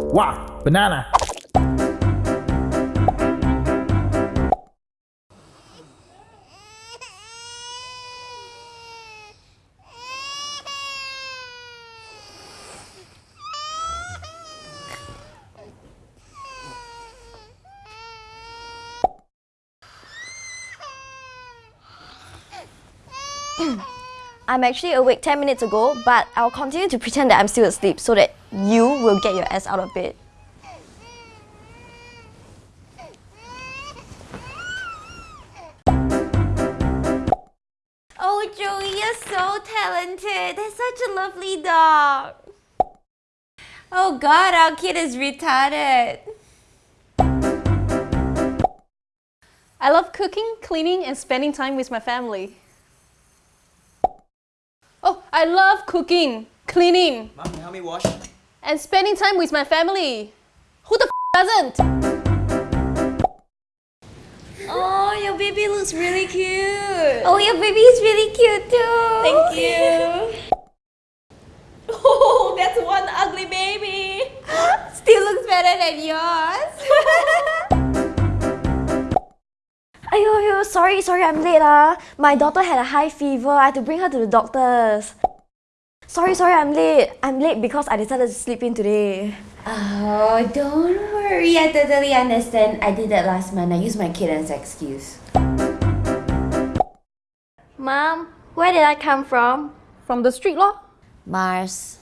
Wow, banana. I'm actually awake 10 minutes ago, but I'll continue to pretend that I'm still asleep so that you will get your ass out of bed. Oh, Joey, you're so talented. That's such a lovely dog. Oh god, our kid is retarded. I love cooking, cleaning, and spending time with my family. Oh, I love cooking, cleaning, Mom, help me wash. And spending time with my family. Who the f doesn't? Oh, your baby looks really cute. Oh, your baby is really cute too. Thank you. Oh, that's one ugly baby. Still looks better than yours. Ayo, ayo, sorry, sorry, I'm late ah. My daughter had a high fever. I had to bring her to the doctors. Sorry, sorry, I'm late. I'm late because I decided to sleep in today. oh, don't worry. I totally understand. I did that last month. I used my kid as excuse. Mom, where did I come from? From the street law? Mars.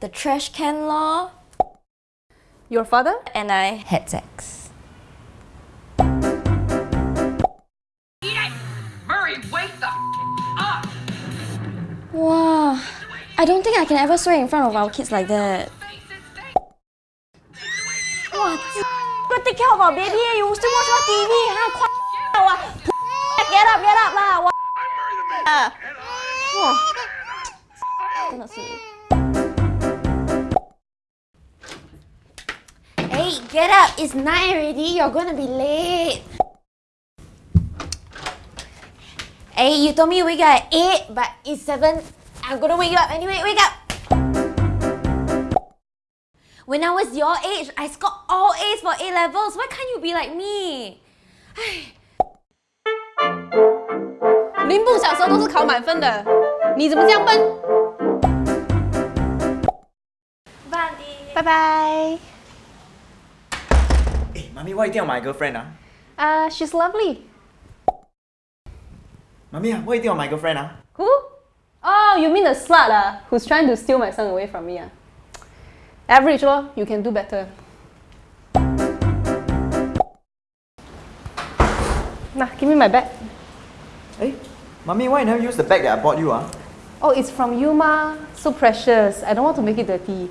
The trash can law. Your father? And I Had sex. Murray, wake the up! Wow. I don't think I can ever swear in front of our kids like that. Wow, go take care of our baby. You still watch our TV, huh? Get up, get up lah. Wow. Wow. Cannot see. Hey, get up. It's 9 already. You're gonna be late. Hey, you told me we got 8, but it's 7. I'm gonna wake you up anyway. Wake up! When I was your age, I scored all A's for A levels. Why can't you be like me? 林布小时候都是考满分的，你怎么这样笨？拜拜。 Hey, mommy, why you think of my girlfriend? Ah? Uh, she's lovely. Mommy, ah, what you think of my girlfriend? Ah? Who? Oh, you mean the slut ah, who's trying to steal my son away from me ah? Average lor, you can do better. Nah, give me my bag. Hey, mommy, why you never use the bag that I bought you? Ah? Oh, it's from you ma. So precious. I don't want to make it dirty.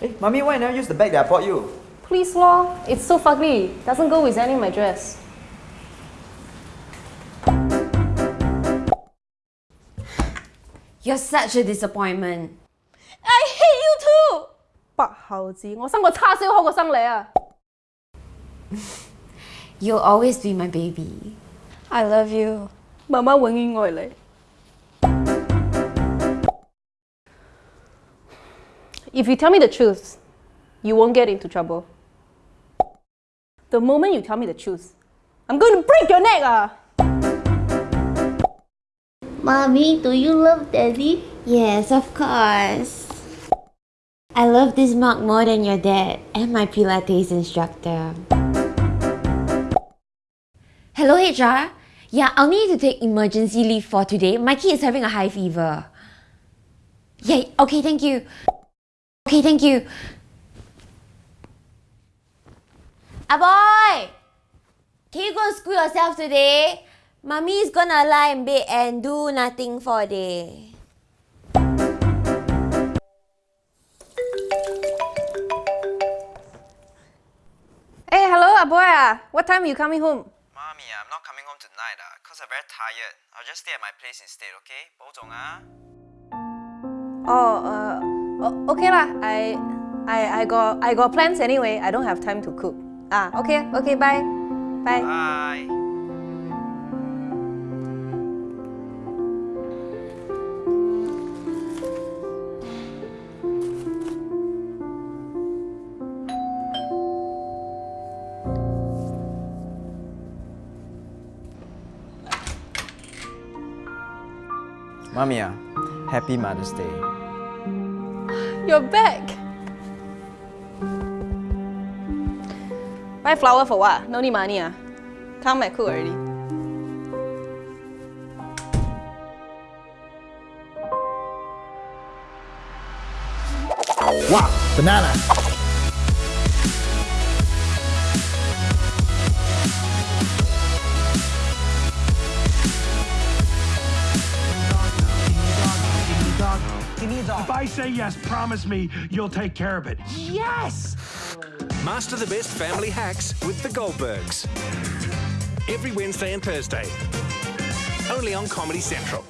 Hey, mommy, why you never use the bag that I bought you? Please lor, it's so fugly. Doesn't go with any of my dress. You're such a disappointment. I hate you too. 白猴子，我生个叉烧好过生你啊！ You'll always be my baby. I love you. 妈妈永远爱你。If you tell me the truth, you won't get into trouble. The moment you tell me the truth, I'm going to break your neck ah! Mommy, do you love Daddy? Yes, of course. I love this mug more than your dad and my Pilates instructor. Hello, HR. Yeah, I'll need to take emergency leave for today. My kid is having a high fever. Yeah, okay, thank you. Okay, thank you. Aboy! Can you go and school yourself today? Mummy's gonna lie in bed and do nothing for a day. Hey, hello, Aboy ah. What time are you coming home? Mommy, I'm not coming home tonight ah, cause I'm very tired. I'll just stay at my place instead, okay? 保重啊。 Oh, uh, o- okay lah. I, I, I got, I got plans anyway. I don't have time to cook. Ah, okay, okay, bye, bye. Bye. Mommy, ah, happy Mother's Day. You're back. Buy flower for what? No need money ah. Come back cool already. Wow, banana. Say yes, promise me you'll take care of it. Yes! Master the best family hacks with the Goldbergs. Every Wednesday and Thursday. Only on Comedy Central.